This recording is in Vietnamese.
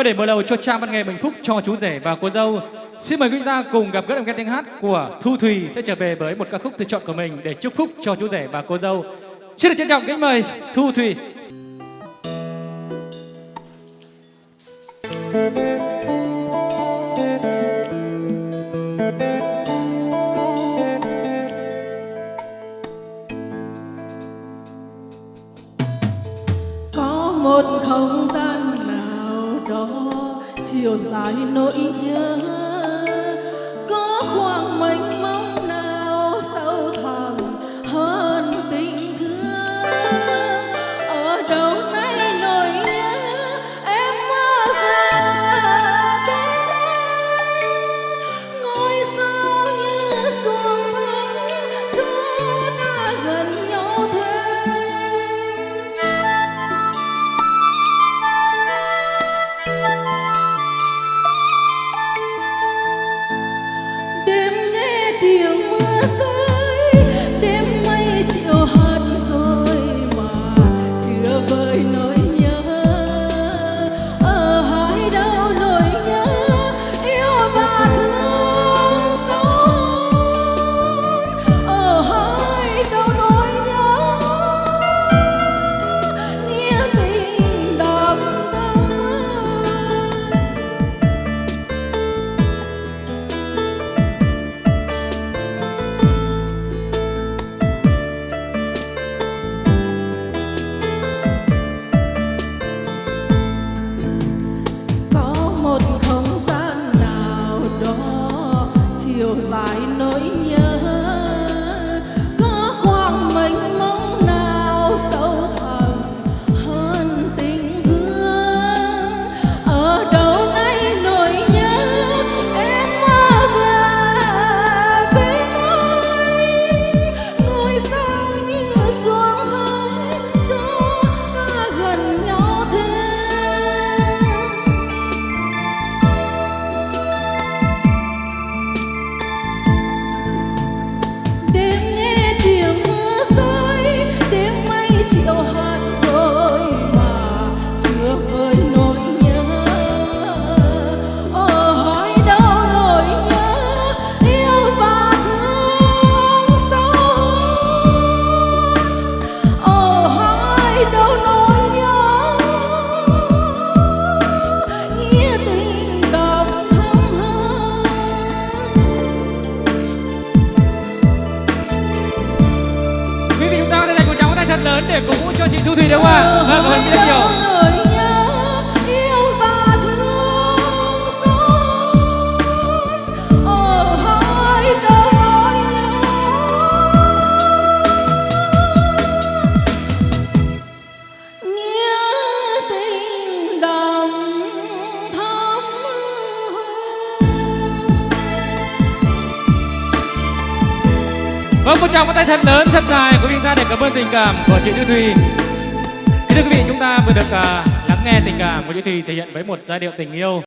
Và để mở đầu cho cha văn nghề Bình Phúc cho chú rể và cô dâu, xin mời quý gia cùng gặp gỡ đồng nghe tiếng hát của Thu Thùy sẽ trở về với một ca khúc tự chọn của mình để chúc phúc cho chú rể và cô dâu. Xin được trân trọng kính mời Thu Thùy. có một không gian chiều dài nỗi nhớ. Tiếng mưa lớn để cổ vũ cho chị Thu Thủy đúng không ạ? Vâng, cảm ơn rất nhiều. Vâng, một tràng tay thật lớn, thật dài của chúng ta để cảm ơn tình cảm của chị Như Thùy. Thưa quý vị, chúng ta vừa được uh, lắng nghe tình cảm của chị Thùy thể hiện với một giai điệu tình yêu